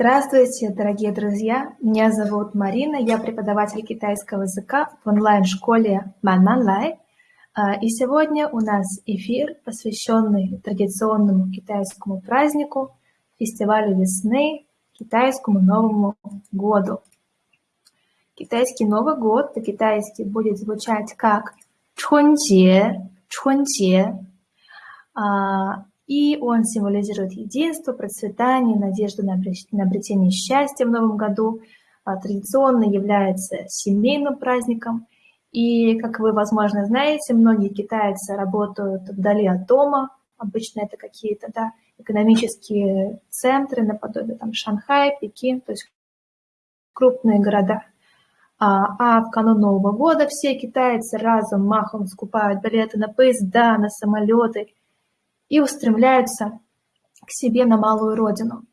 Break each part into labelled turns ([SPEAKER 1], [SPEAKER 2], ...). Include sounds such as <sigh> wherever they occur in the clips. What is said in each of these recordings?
[SPEAKER 1] Здравствуйте, дорогие друзья! Меня зовут Марина, я преподаватель китайского языка в онлайн-школе Мананлай. А, и сегодня у нас эфир, посвященный традиционному китайскому празднику, фестивалю весны, китайскому Новому году. Китайский Новый год по-китайски будет звучать как Чхунче, Чхунче. И он символизирует единство, процветание, надежду на обретение счастья в новом году. А, традиционно является семейным праздником. И, как вы, возможно, знаете, многие китайцы работают вдали от дома. Обычно это какие-то да, экономические центры, наподобие там, Шанхай, Пекин, то есть крупные города. А, а в канун Нового года все китайцы разом махом скупают билеты на поезда, на самолеты – и устремляются к себе на малую родину,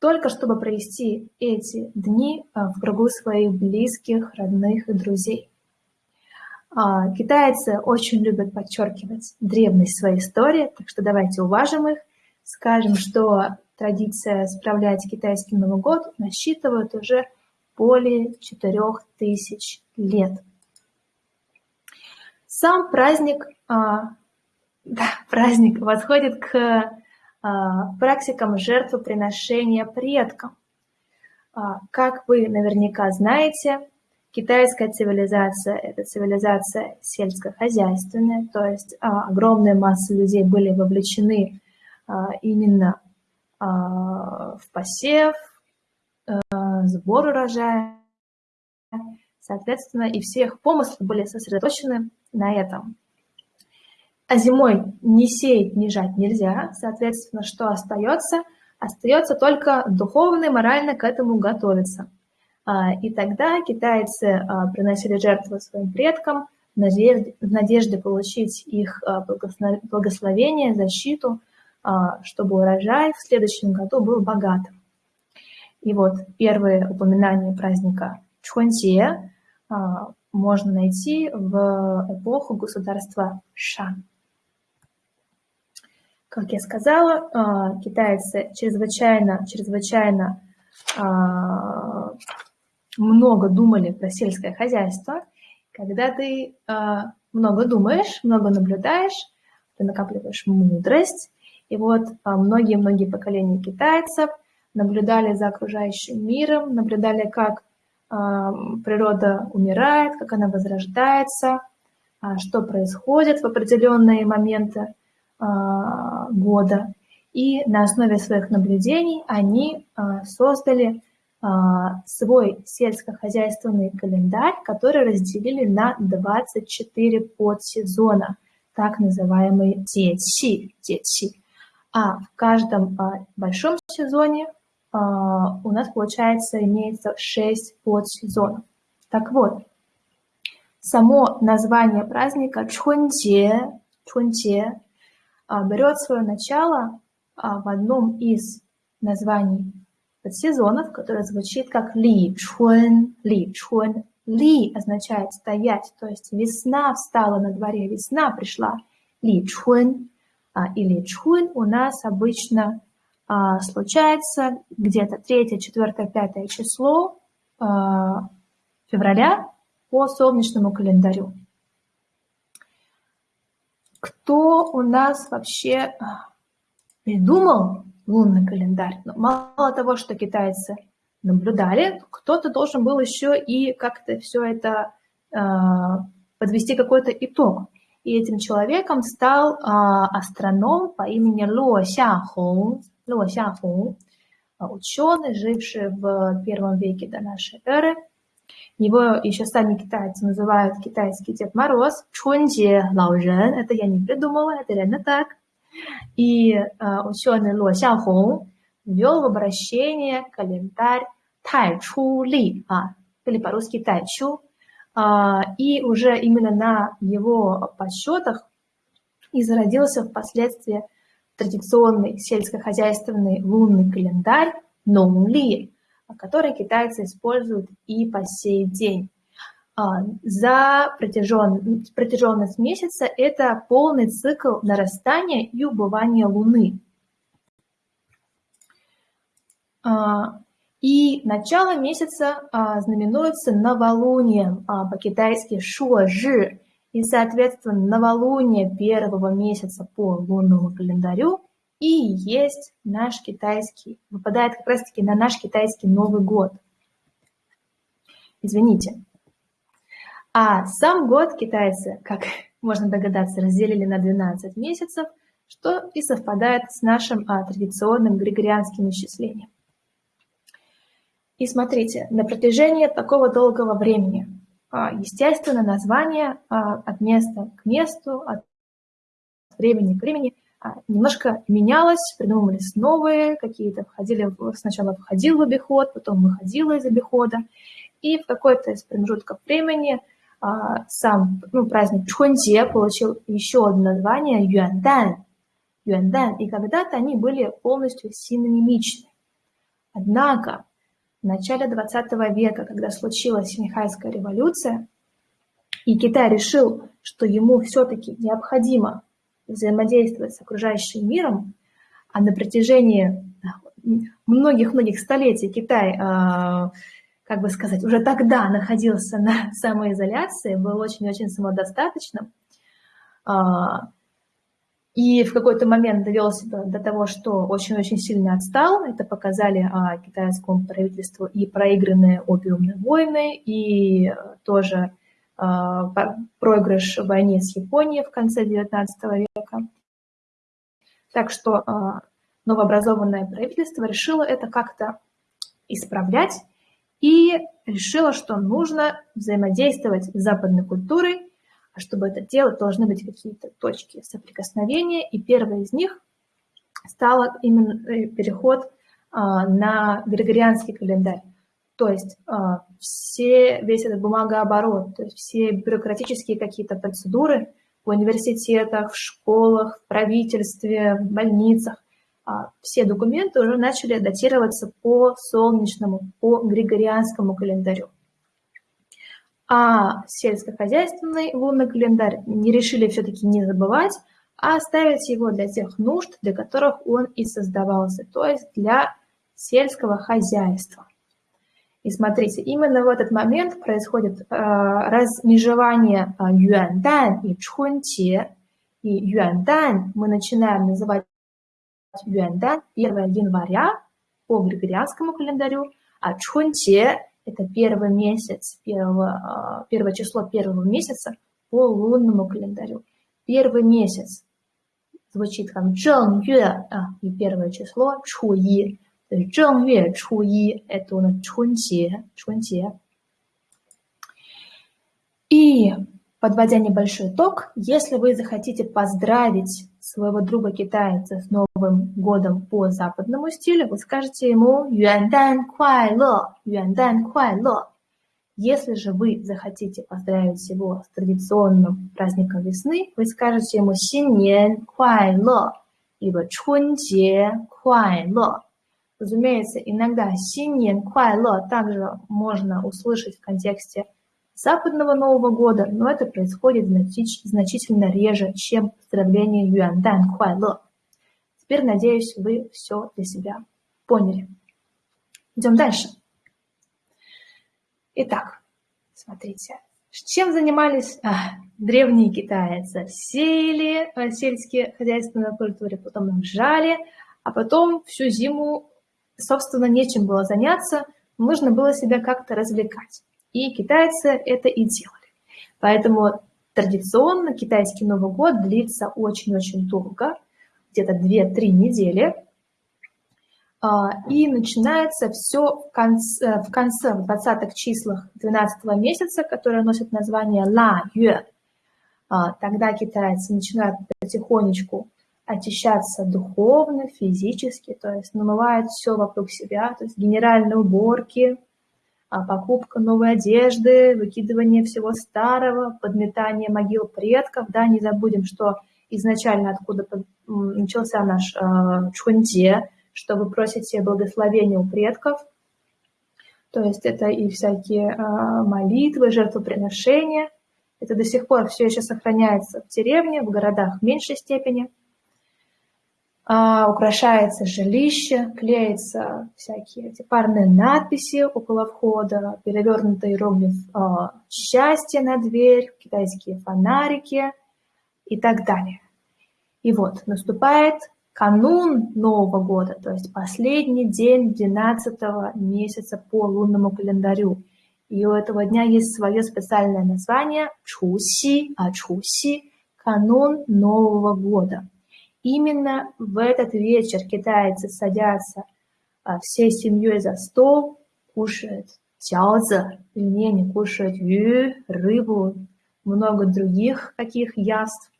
[SPEAKER 1] только чтобы провести эти дни а, в кругу своих близких, родных и друзей. А, китайцы очень любят подчеркивать древность своей истории, так что давайте уважим их, скажем, что традиция справлять китайский Новый год насчитывает уже более 4000 лет. Сам праздник а, да, праздник восходит к а, практикам жертвоприношения предкам. А, как вы наверняка знаете, китайская цивилизация – это цивилизация сельскохозяйственная, то есть а, огромная масса людей были вовлечены именно в посев, а, сбор урожая, соответственно, и все их помыслы были сосредоточены на этом. А зимой ни сеять, ни жать нельзя. Соответственно, что остается? Остается только духовно и морально к этому готовиться. А, и тогда китайцы а, приносили жертвы своим предкам в надежде, получить их а, благословение, защиту, чтобы урожай в следующем году был богатым. И вот первые упоминания праздника Чхунче можно найти в эпоху государства Шан. Как я сказала, а, китайцы чрезвычайно, чрезвычайно а, много думали про сельское хозяйство. Когда ты а, много думаешь, много наблюдаешь, ты накапливаешь мудрость. И вот многие-многие поколения китайцев наблюдали за окружающим миром, наблюдали, как природа умирает, как она возрождается, что происходит в определенные моменты года. И на основе своих наблюдений они а, создали а, свой сельскохозяйственный календарь, который разделили на 24 подсезона, так называемые детси, детси. А в каждом большом сезоне у нас, получается, имеется 6 подсезонов. Так вот, само название праздника Чхунче а, берет свое начало а, в одном из названий подсезонов, которое звучит как Ли Чхуэн, Ли Чхуэн. Ли означает стоять, то есть весна встала на дворе, весна пришла. Ли Чхуэн а, или Чхуэн у нас обычно случается где-то 3, 4, 5 число февраля по солнечному календарю кто у нас вообще а, придумал лунный календарь. Но мало того, что китайцы наблюдали, кто-то должен был еще и как-то все это э, подвести какой-то итог. И этим человеком стал э, астроном по имени Ло Сяхун, Ло Сяхун, ученый, живший в первом веке до нашей эры – его еще сами китайцы называют китайский Дед Мороз, Чунде Лаожен. Это я не придумала, это реально так. И э, ученый Ло Сяохong ввел в обращение календарь Тайчу Ли, а, или по-русски Тайчу. А, и уже именно на его подсчетах и зародился впоследствии традиционный сельскохозяйственный лунный календарь Нонли, который китайцы используют и по сей день. А, за протяжен... протяженность месяца это полный цикл нарастания и убывания Луны. А, И начало месяца а, знаменуется новолунием, по-китайски шуожи, и, соответственно, новолуние первого месяца по лунному календарю и есть наш китайский, выпадает как раз-таки на наш китайский Новый год. Извините. А сам год китайцы, как <laughs> можно догадаться, разделили на 12 месяцев, что и совпадает с нашим а, традиционным григорианским исчислением. И смотрите, на протяжении такого долгого времени, а, естественно, название а, от места к месту, от времени к времени немножко менялось, придумывались новые, какие-то входили, сначала входил в обиход, потом выходило из обихода, и в какой-то из промежутков времени сам ну, праздник Чхуньте получил еще одно название Юандан. Юандан, и когда-то они были полностью синонимичны. Однако в начале 20 века, когда случилась Синьхайская революция, и Китай решил, что ему все-таки необходимо взаимодействовать с окружающим миром, а на протяжении многих-многих столетий Китай, а, как бы сказать, уже тогда находился на <laughs> самоизоляции, был очень-очень самодостаточным, а, и в какой-то момент довел себя до того, что очень-очень сильно отстал. Это показали а, китайскому правительству и проигранные опиумные войны, и тоже проигрыш в войне с Японией в конце XIX века. Так что а, новообразованное правительство решило это как-то исправлять и решило, что нужно взаимодействовать с западной культурой а чтобы это делать, должны быть какие-то точки соприкосновения, и первой из них стал именно э, переход а, на григорианский календарь. То есть а, все, весь этот бумагооборот, то есть все бюрократические какие-то процедуры в университетах, в школах, в правительстве, в больницах, а, все документы уже начали датироваться по солнечному, по григорианскому календарю. А сельскохозяйственный лунный календарь не решили все-таки не забывать, а оставить его для тех нужд, для которых он и создавался, то есть для сельского хозяйства. И смотрите, именно в этот момент происходит э, размежевание э, юандан и чхунте. И юандан мы начинаем называть юандан 1 января по григорианскому календарю, а чхунте это первый месяц, первого, а, первое число первого месяца по лунному календарю. Первый месяц звучит как Чжэн Юэ, а, и первое число Чху. Чжэн Юэ Чху И, это у нас Чхунте, Чхунте. И подводя небольшой итог, если вы захотите поздравить своего друга китайца с Новым годом по западному стилю, вы скажете ему «Юандан куайло», «Юандан куайло». Если же вы захотите поздравить его с традиционным праздником весны, вы скажете ему «Синьян куайло», либо «Чунджie куайло». Разумеется, иногда «Синьян куайло» также можно услышать в контексте западного Нового года, но это происходит значительно реже, чем поздравление Юандан Хуайло. Теперь, надеюсь, вы все для себя поняли. Идем дальше. Итак, смотрите, чем занимались а, древние китайцы? Сеяли а, сельские хозяйственные культуры, потом их жали, а потом всю зиму, собственно, нечем было заняться, нужно было себя как-то развлекать. И китайцы это и делали. Поэтому традиционно китайский Новый год длится очень-очень долго, где-то 2-3 недели. А, и начинается все в конце, в конце, в 20-х числах 12 месяца, которое носит название Ла Юэ. А, тогда китайцы начинают потихонечку очищаться духовно, физически, то есть намывают все вокруг себя, то есть генеральные уборки, а покупка новой одежды, выкидывание всего старого, подметание могил предков. Да, не забудем, что изначально откуда начался наш э, чхунте, что вы просите благословения у предков. То есть это и всякие э, молитвы, жертвоприношения. Это до сих пор все еще сохраняется в деревне, в городах в меньшей степени. А, украшается жилище, клеятся всякие эти парные надписи около входа, перевернутый иероглиф а, счастье на дверь, китайские фонарики и так далее. И вот наступает канун Нового года, то есть последний день 12 месяца по лунному календарю. И у этого дня есть свое специальное название Чуси, а Чуси – канун Нового года – Именно в этот вечер китайцы садятся а, всей семьей за стол, кушают. Тяоза, пельмени, кушают ю, рыбу, много других каких яств,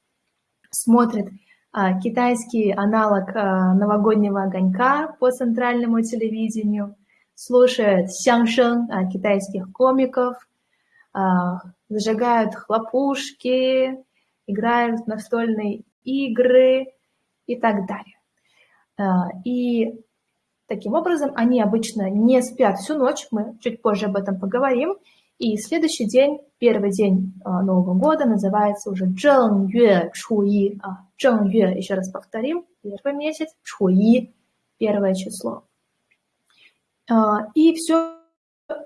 [SPEAKER 1] смотрят а, китайский аналог а, новогоднего огонька по центральному телевидению, слушают сяншен а, китайских комиков, а, зажигают хлопушки, играют в настольные игры, и так далее. А, и таким образом они обычно не спят всю ночь, мы чуть позже об этом поговорим. И следующий день, первый день а, Нового года называется уже Чжэн Юэ Чуи. Чжэн Юэ, еще раз повторим, первый месяц, Чуи, первое число. А, и все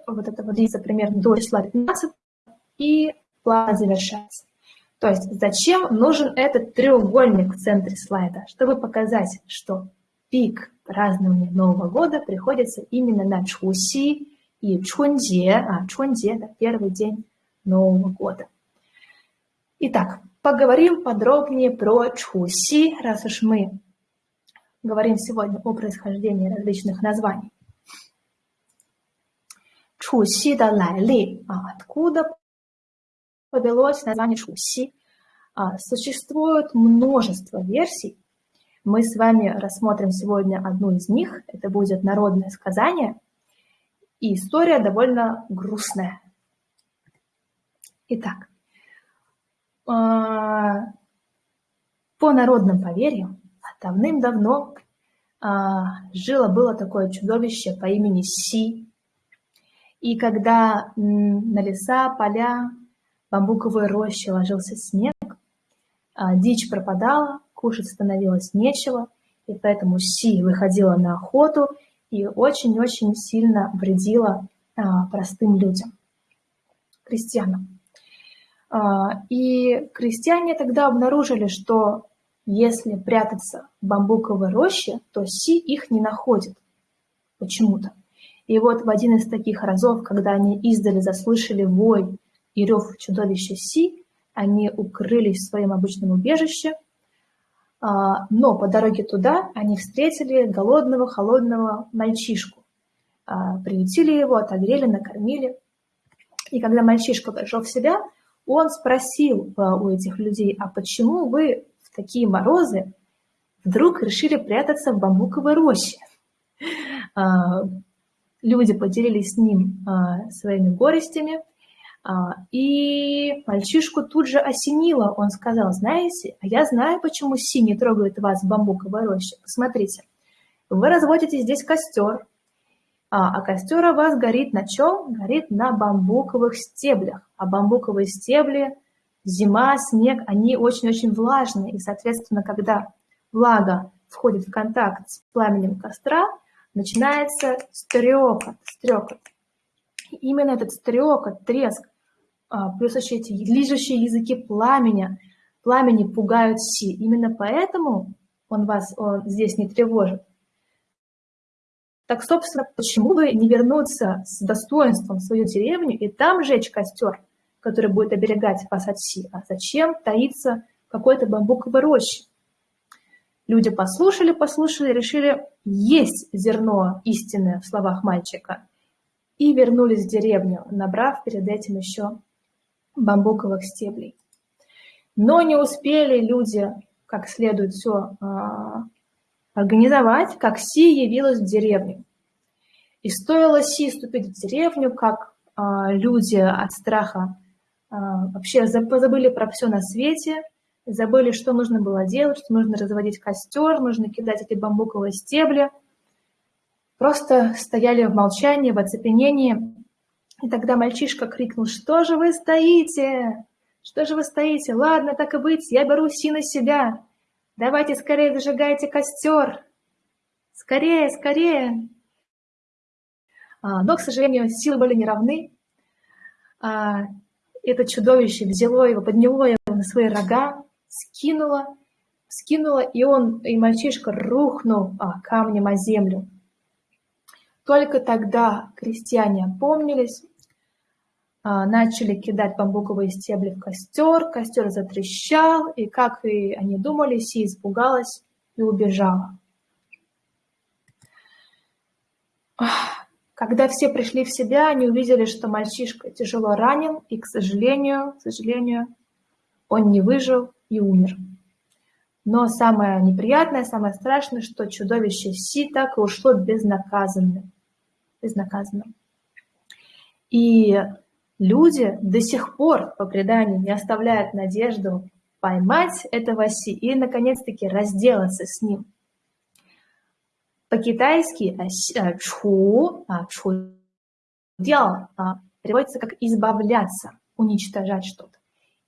[SPEAKER 1] вот это вот длится примерно до числа 15, и план завершается. То есть зачем нужен этот треугольник в центре слайда? Чтобы показать, что пик празднования Нового года приходится именно на Чуси и Чунде, а Чунде – это первый день Нового года. Итак, поговорим подробнее про Чуси, раз уж мы говорим сегодня о происхождении различных названий. Чуси да лайли, а откуда повелось название Шуси. А, существует множество версий. Мы с вами рассмотрим сегодня одну из них. Это будет народное сказание. И история довольно грустная. Итак, а, по народным поверьям, давным-давно а, жило-было такое чудовище по имени Си. И когда на леса, поля бамбуковой роще ложился снег, а дичь пропадала, кушать становилось нечего, и поэтому Си выходила на охоту и очень-очень сильно вредила а, простым людям, крестьянам. А, и крестьяне тогда обнаружили, что если прятаться в бамбуковой роще, то Си их не находит почему-то. И вот в один из таких разов, когда они издали заслышали вой и рев чудовища Си, они укрылись в своем обычном убежище, а, но по дороге туда они встретили голодного, холодного мальчишку. А, приютили его, отогрели, накормили. И когда мальчишка пришел в себя, он спросил а, у этих людей, а почему вы в такие морозы вдруг решили прятаться в бамбуковой роще? Люди поделились с ним своими горестями, и мальчишку тут же осенило. Он сказал, знаете, а я знаю, почему Си не трогает вас в бамбуковой роще. Посмотрите, вы разводите здесь костер, а, а костер у вас горит на чем? Горит на бамбуковых стеблях. А бамбуковые стебли, зима, снег, они очень-очень влажные. И, соответственно, когда влага входит в контакт с пламенем костра, начинается стрекот, стрекот. Именно этот стрекот, треск, а, плюс еще эти лижущие языки пламени, пламени пугают Си. Именно поэтому он вас он здесь не тревожит. Так, собственно, почему бы не вернуться с достоинством в свою деревню и там жечь костер, который будет оберегать вас от Си? А зачем таиться в какой-то бамбуковой роще? Люди послушали, послушали, решили есть зерно истинное в словах мальчика и вернулись в деревню, набрав перед этим еще бамбуковых стеблей. Но не успели люди как следует все а, организовать, как Си явилась в деревню. И стоило Си ступить в деревню, как а, люди от страха а, вообще забыли про все на свете, забыли, что нужно было делать, что нужно разводить костер, нужно кидать эти бамбуковые стебли – просто стояли в молчании, в оцепенении. И тогда мальчишка крикнул, что же вы стоите? Что же вы стоите? Ладно, так и быть, я беру Си на себя. Давайте скорее зажигайте костер. Скорее, скорее. А, но, к сожалению, силы были неравны. А, это чудовище взяло его, подняло его на свои рога, скинуло, скинуло, и он, и мальчишка рухнул а, камнем о землю. Только тогда крестьяне опомнились, а, начали кидать бамбуковые стебли в костер, костер затрещал, и, как и они думали, Си испугалась и убежала. Когда все пришли в себя, они увидели, что мальчишка тяжело ранен, и, к сожалению, к сожалению, он не выжил и умер. Но самое неприятное, самое страшное, что чудовище Си так и ушло безнаказанным. Безнаказанным. И люди до сих пор, по преданию, не оставляют надежду поймать этого Си и, наконец-таки, разделаться с ним. По-китайски э, чху, а, чху дяо а, переводится как избавляться, уничтожать что-то.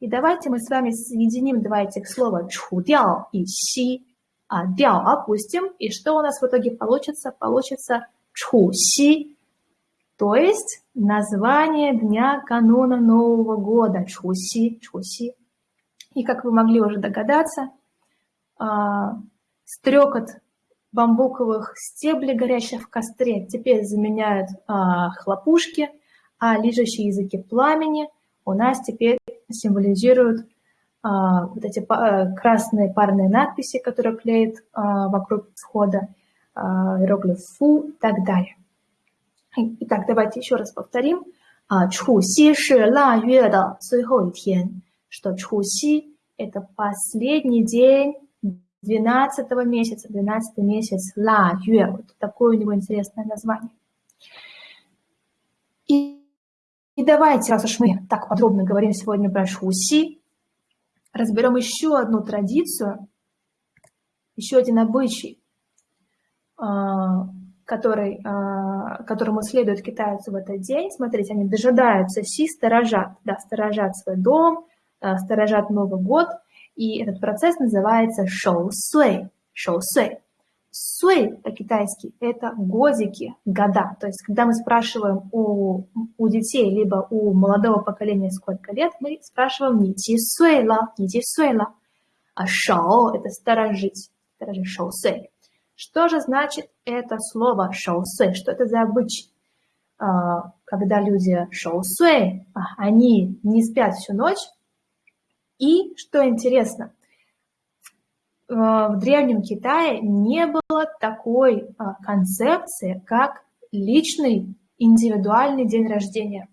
[SPEAKER 1] И давайте мы с вами соединим два этих слова чху дяо и си. А опустим, и что у нас в итоге получится? Получится чху си, то есть название дня кануна Нового года, чхуси, чхуси. И как вы могли уже догадаться, а, стрекот бамбуковых стеблей, горящих в костре, теперь заменяют а, хлопушки, а лежащие языки пламени у нас теперь символизируют а, вот эти красные парные надписи, которые клеят вокруг входа, иероглиф фу и так далее. Итак, давайте еще раз повторим. Чхуси да тен, что Чхуси – это последний день 12 месяца, 12 месяц ла юэ. Вот такое у него интересное название. И, и давайте, раз уж мы так подробно говорим сегодня про Чхуси, разберем еще одну традицию, еще один обычай, а, который, а, которому следует китайцы в этот день. Смотрите, они дожидаются си, сторожат, да, сторожат свой дом, а, сторожат Новый год, и этот процесс называется шоу-суэй, шоу-суэй. Суэй по-китайски – это годики, года. То есть, когда мы спрашиваем у, у детей, либо у молодого поколения сколько лет, мы спрашиваем не ти суэйла, не ти суэйла, а шоу – это сторожить, сторожить шоу-суэй. Что же значит это слово шоусуэй? Что это за обычай? А, когда люди шоусуэй, а, они не спят всю ночь. И, что интересно, в Древнем Китае не было такой а, концепции, как личный индивидуальный день рождения.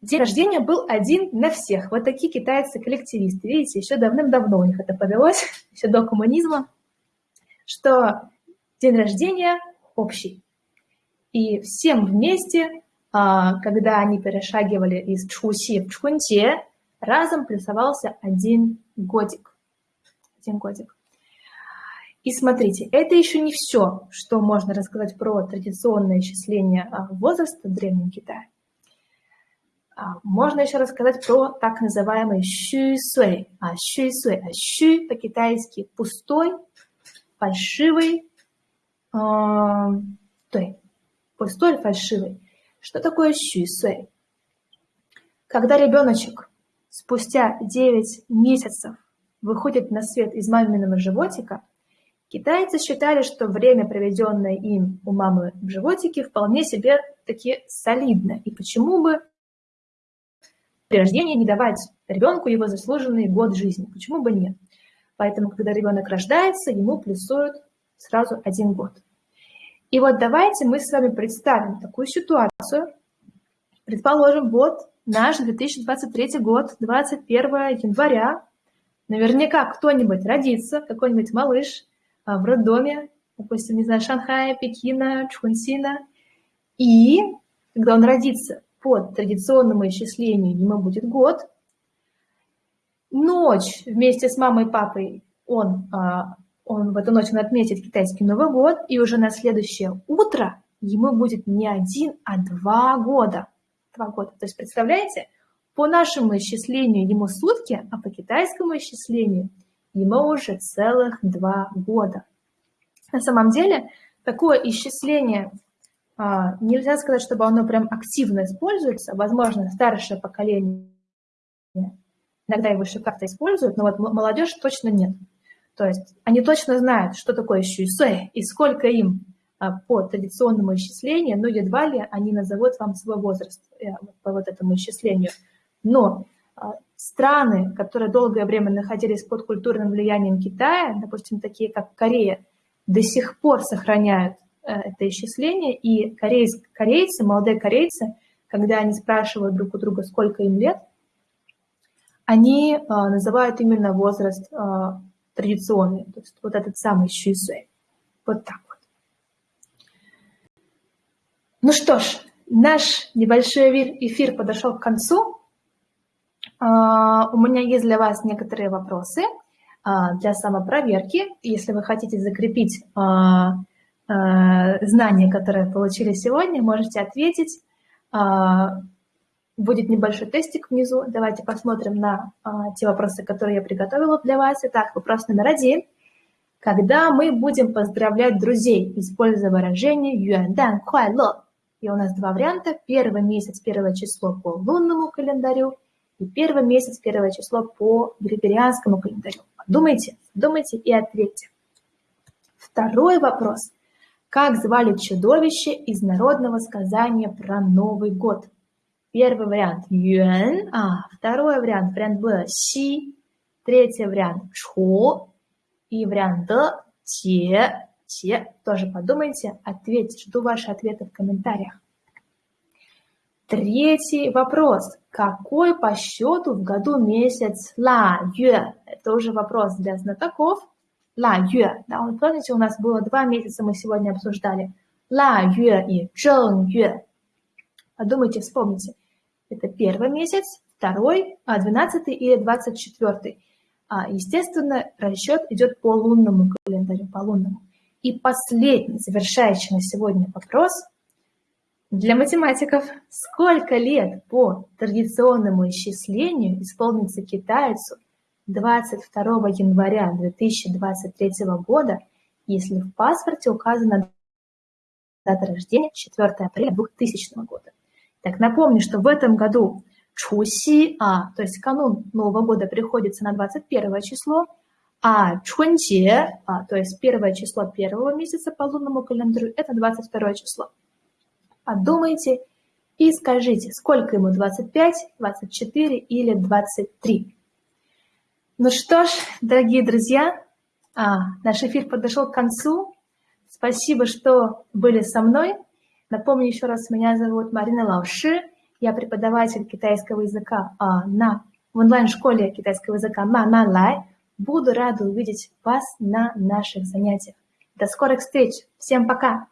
[SPEAKER 1] День рождения был один на всех. Вот такие китайцы-коллективисты. Видите, еще давным-давно у них это повелось, <laughs> еще до коммунизма, что день рождения общий. И всем вместе, а, когда они перешагивали из Чхуси в Чхунте, разом плюсовался один годик. Один годик. И смотрите, это еще не все, что можно рассказать про традиционное исчисление а, возраста в Древнем Китае. А, можно еще рассказать про так называемый щу суэй. А щу суэй, а щу по-китайски пустой, фальшивый, э, пустой, фальшивый. Что такое щу суэй? Когда ребеночек спустя 9 месяцев выходит на свет из маминого животика, китайцы считали, что время, проведенное им у мамы в животике, вполне себе таки солидно. И почему бы при рождении не давать ребенку его заслуженный год жизни. Почему бы нет? Поэтому, когда ребенок рождается, ему плюсуют сразу один год. И вот давайте мы с вами представим такую ситуацию. Предположим, вот наш 2023 год, 21 января. Наверняка кто-нибудь родится, какой-нибудь малыш а, в роддоме, допустим, не знаю, Шанхая, Пекина, Чхунсина. И когда он родится, по традиционному исчислению ему будет год. Ночь вместе с мамой и папой он, а, он в эту ночь он отметит китайский Новый год, и уже на следующее утро ему будет не один, а два года. Два года. То есть, представляете, по нашему исчислению ему сутки, а по китайскому исчислению ему уже целых два года. На самом деле, такое исчисление нельзя сказать, чтобы оно прям активно используется. Возможно, старшее поколение иногда его еще как-то используют, но вот молодежь точно нет. То есть они точно знают, что такое щуйсуэй и сколько им а, по традиционному исчислению, но едва ли они назовут вам свой возраст э, по вот этому исчислению. Но а, страны, которые долгое время находились под культурным влиянием Китая, допустим, такие как Корея, до сих пор сохраняют это исчисление, и корейцы, корейцы, молодые корейцы, когда они спрашивают друг у друга, сколько им лет, они э, называют именно возраст традиционный, то есть вот этот самый щуйсуэй. Вот так вот. Ну что ж, наш небольшой эфир подошел к концу. А, у меня есть для вас некоторые вопросы а, для самопроверки. Если вы хотите закрепить а, знания, которые получили сегодня, можете ответить. Будет небольшой тестик внизу. Давайте посмотрим на те вопросы, которые я приготовила для вас. Итак, вопрос номер один. Когда мы будем поздравлять друзей, используя выражение «юандан хуайло», и у нас два варианта. Первый месяц, первое число по лунному календарю – и первый месяц, первое число по григорианскому календарю. Подумайте, думайте и ответьте. Второй вопрос. Как звали чудовище из народного сказания про Новый год? Первый вариант – Юэн, а второй вариант, вариант Б – Си, третий вариант – Чху, и вариант Д – Те, Те. Тоже подумайте, ответьте, жду ваши ответы в комментариях. Третий вопрос. Какой по счету в году месяц Ла Юэ? Это уже вопрос для знатоков. Ла Юэ. Да, вот помните, у нас было два месяца, мы сегодня обсуждали. Ла Юэ и Чжэн Юэ. Подумайте, вспомните. Это первый месяц, второй, а, двенадцатый или двадцать четвертый. А, естественно, расчет идет по лунному календарю, по лунному. И последний, завершающий на сегодня вопрос – для математиков, сколько лет по традиционному исчислению исполнится китайцу 22 января 2023 года, если в паспорте указана дата рождения 4 апреля 2000 года. Так, напомню, что в этом году Чуси, а, то есть канун Нового года приходится на 21 число, а Чунче, а, то есть первое число первого месяца по лунному календарю, это 22 число подумайте и скажите, сколько ему 25, 24 или 23. Ну что ж, дорогие друзья, а, наш эфир подошел к концу. Спасибо, что были со мной. Напомню еще раз, меня зовут Марина Лауши. Я преподаватель китайского языка а, на, в онлайн-школе китайского языка Мама Лай. Буду рада увидеть вас на наших занятиях. До скорых встреч. Всем пока!